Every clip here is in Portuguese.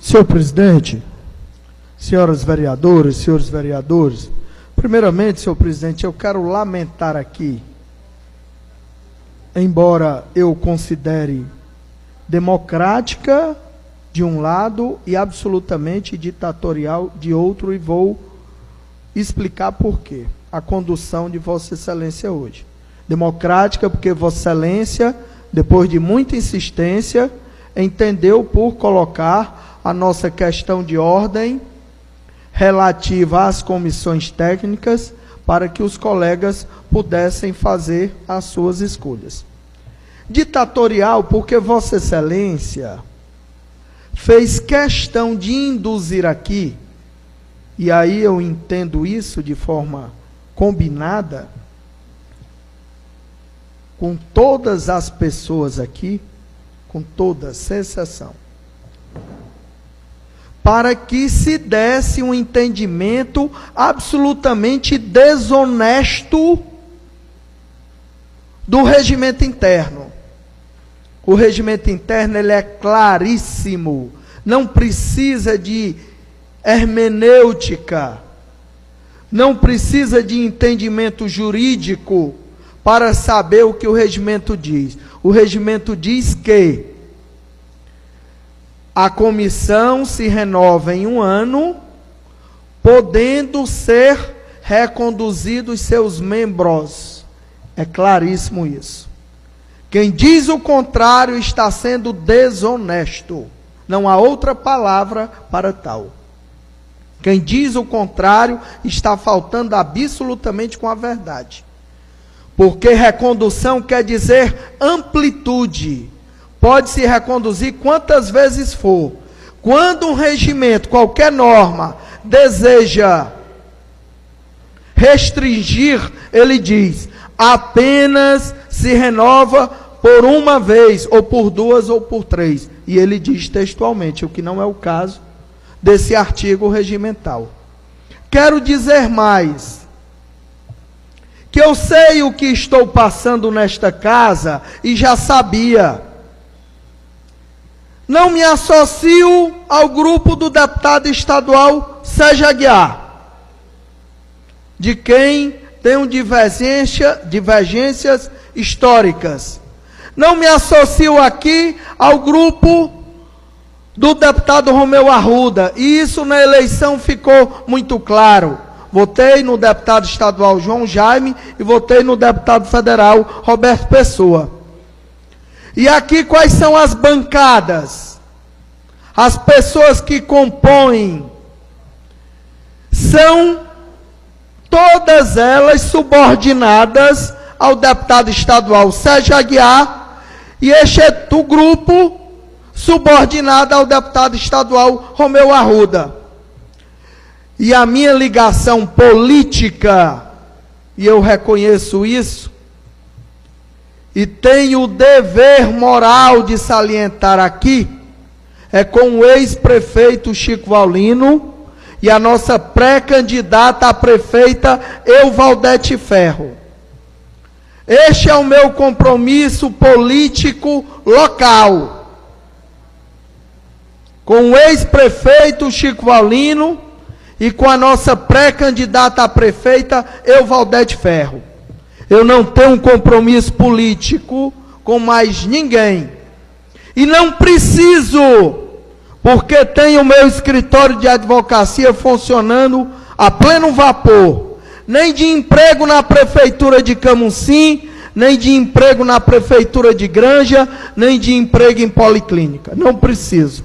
Senhor presidente, senhoras vereadoras, senhores vereadores, primeiramente, senhor presidente, eu quero lamentar aqui, embora eu considere democrática de um lado e absolutamente ditatorial de outro, e vou explicar por quê. A condução de Vossa Excelência hoje. Democrática, porque Vossa Excelência, depois de muita insistência, entendeu por colocar a nossa questão de ordem relativa às comissões técnicas para que os colegas pudessem fazer as suas escolhas. Ditatorial, porque Vossa Excelência fez questão de induzir aqui, e aí eu entendo isso de forma combinada, com todas as pessoas aqui, com toda sensação, para que se desse um entendimento absolutamente desonesto do regimento interno. O regimento interno ele é claríssimo, não precisa de hermenêutica, não precisa de entendimento jurídico para saber o que o regimento diz. O regimento diz que a comissão se renova em um ano, podendo ser reconduzidos seus membros. É claríssimo isso. Quem diz o contrário está sendo desonesto. Não há outra palavra para tal. Quem diz o contrário está faltando absolutamente com a verdade. Porque recondução quer dizer amplitude. Pode se reconduzir quantas vezes for. Quando um regimento, qualquer norma, deseja restringir, ele diz: apenas se renova por uma vez, ou por duas, ou por três. E ele diz textualmente, o que não é o caso desse artigo regimental. Quero dizer mais, que eu sei o que estou passando nesta casa e já sabia. Não me associo ao grupo do deputado estadual Sérgio Aguiar, de quem tenho divergência, divergências históricas. Não me associo aqui ao grupo do deputado Romeu Arruda, e isso na eleição ficou muito claro. Votei no deputado estadual João Jaime e votei no deputado federal Roberto Pessoa. E aqui quais são as bancadas? As pessoas que compõem são todas elas subordinadas ao deputado estadual Sérgio Aguiar, e este é do grupo subordinado ao deputado estadual Romeu Arruda. E a minha ligação política, e eu reconheço isso, e tenho o dever moral de salientar aqui, é com o ex-prefeito Chico Valino, e a nossa pré-candidata a prefeita Euvaldete Ferro. Este é o meu compromisso político local. Com o ex-prefeito Chico Valino e com a nossa pré-candidata a prefeita Euvaldete Ferro. Eu não tenho um compromisso político com mais ninguém. E não preciso porque tenho o meu escritório de advocacia funcionando a pleno vapor. Nem de emprego na prefeitura de Camusim, nem de emprego na prefeitura de Granja, nem de emprego em policlínica. Não preciso.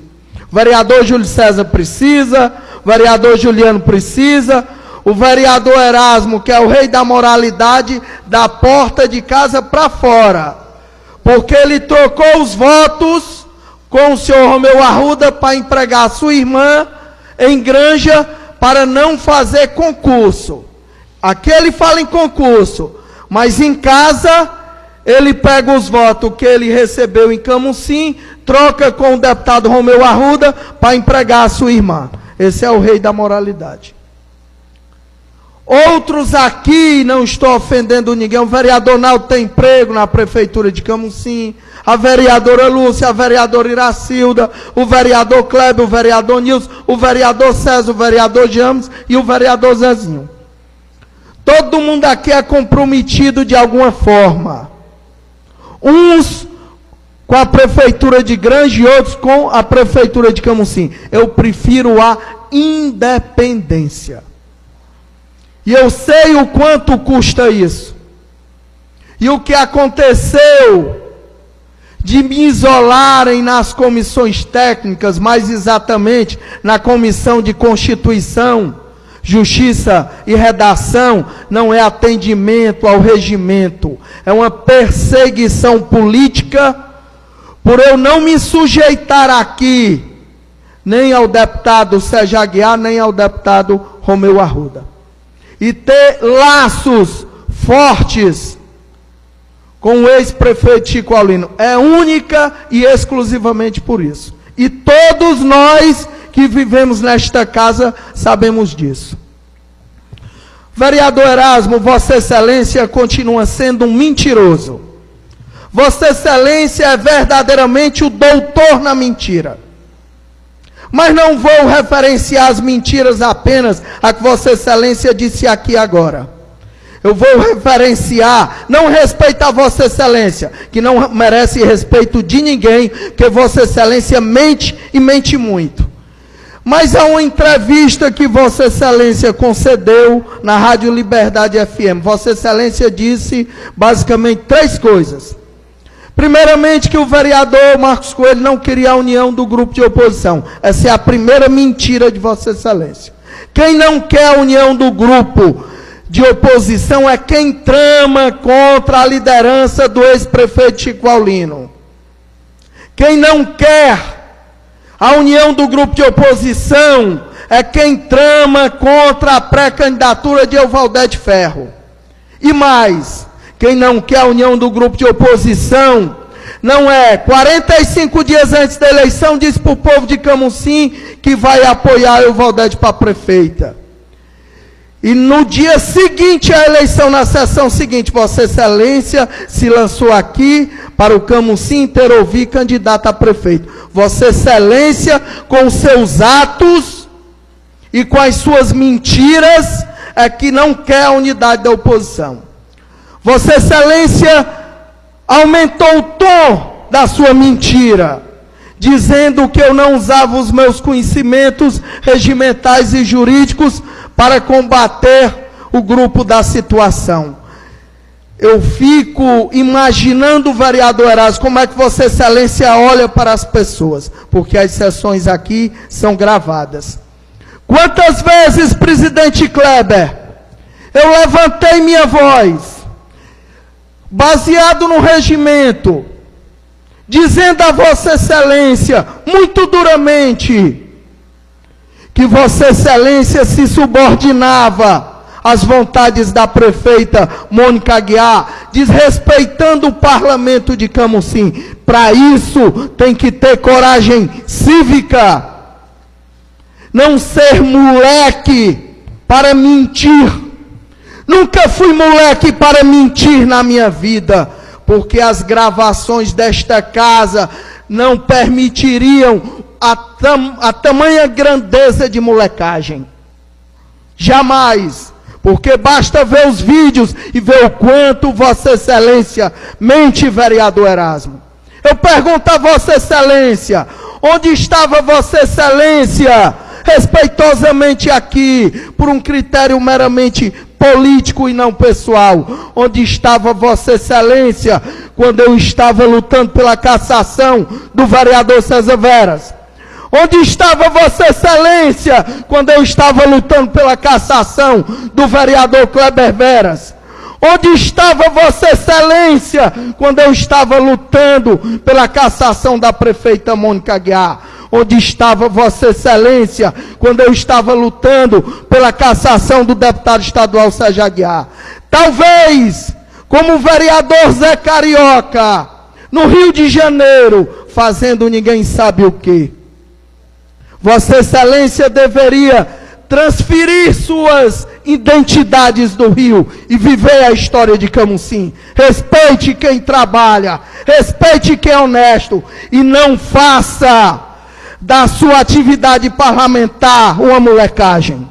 O vereador Júlio César precisa, vereador Juliano precisa, o vereador Erasmo, que é o rei da moralidade, da porta de casa para fora. Porque ele trocou os votos com o senhor Romeu Arruda para empregar sua irmã em granja para não fazer concurso. Aqui ele fala em concurso, mas em casa ele pega os votos que ele recebeu em Camusim, troca com o deputado Romeu Arruda para empregar a sua irmã. Esse é o rei da moralidade. Outros aqui, não estou ofendendo ninguém, o vereador Naldo tem emprego na prefeitura de Camusim, a vereadora Lúcia, a vereadora Iracilda, o vereador Kleber, o vereador Nilson, o vereador César, o vereador James e o vereador Zezinho. Todo mundo aqui é comprometido de alguma forma. Uns com a prefeitura de Grande e outros com a prefeitura de Camusim. Eu prefiro a independência. E eu sei o quanto custa isso. E o que aconteceu de me isolarem nas comissões técnicas, mais exatamente na comissão de Constituição, Justiça e Redação, não é atendimento ao regimento, é uma perseguição política por eu não me sujeitar aqui, nem ao deputado Sérgio Aguiar, nem ao deputado Romeu Arruda e ter laços fortes com o ex-prefeito Chico Alino. É única e exclusivamente por isso. E todos nós que vivemos nesta casa sabemos disso. Vereador Erasmo, Vossa Excelência continua sendo um mentiroso. Vossa Excelência é verdadeiramente o doutor na mentira. Mas não vou referenciar as mentiras apenas a que Vossa Excelência disse aqui agora. Eu vou referenciar, não respeito a Vossa Excelência, que não merece respeito de ninguém, que Vossa Excelência mente e mente muito. Mas há uma entrevista que Vossa Excelência concedeu na Rádio Liberdade FM. Vossa Excelência disse basicamente três coisas. Primeiramente, que o vereador Marcos Coelho não queria a união do grupo de oposição. Essa é a primeira mentira de Vossa Excelência. Quem não quer a união do grupo de oposição é quem trama contra a liderança do ex-prefeito Chico Aulino. Quem não quer a união do grupo de oposição é quem trama contra a pré-candidatura de Euvaldete Ferro. E mais, quem não quer a união do grupo de oposição, não é 45 dias antes da eleição, diz para o povo de Camusim que vai apoiar o Valdete para prefeita. E no dia seguinte à eleição, na sessão seguinte, Vossa Excelência se lançou aqui para o Camusim inteiro ouvir candidato a prefeito. Vossa Excelência, com seus atos e com as suas mentiras, é que não quer a unidade da oposição. Vossa Excelência aumentou o tom da sua mentira, dizendo que eu não usava os meus conhecimentos regimentais e jurídicos para combater o grupo da situação. Eu fico imaginando, vereador Erasmo, como é que Vossa Excelência olha para as pessoas, porque as sessões aqui são gravadas. Quantas vezes, presidente Kleber, eu levantei minha voz baseado no regimento, dizendo a Vossa Excelência, muito duramente, que Vossa Excelência se subordinava às vontades da prefeita Mônica Aguiar, desrespeitando o parlamento de Camusim. Para isso, tem que ter coragem cívica. Não ser moleque para mentir Nunca fui moleque para mentir na minha vida, porque as gravações desta casa não permitiriam a, tam, a tamanha grandeza de molecagem. Jamais. Porque basta ver os vídeos e ver o quanto Vossa Excelência mente, vereador Erasmo. Eu pergunto a Vossa Excelência: onde estava Vossa Excelência? Respeitosamente aqui, por um critério meramente político e não pessoal. Onde estava Vossa Excelência quando eu estava lutando pela cassação do vereador César Veras? Onde estava Vossa Excelência quando eu estava lutando pela cassação do vereador Kleber Veras? Onde estava Vossa Excelência quando eu estava lutando pela cassação da prefeita Mônica Aguiar? Onde estava Vossa Excelência quando eu estava lutando pela cassação do deputado estadual Sérgio Aguiar? Talvez, como o vereador Zé Carioca, no Rio de Janeiro, fazendo ninguém sabe o que. Vossa Excelência deveria transferir suas identidades do Rio e viver a história de Camusim. Respeite quem trabalha, respeite quem é honesto e não faça da sua atividade parlamentar uma molecagem.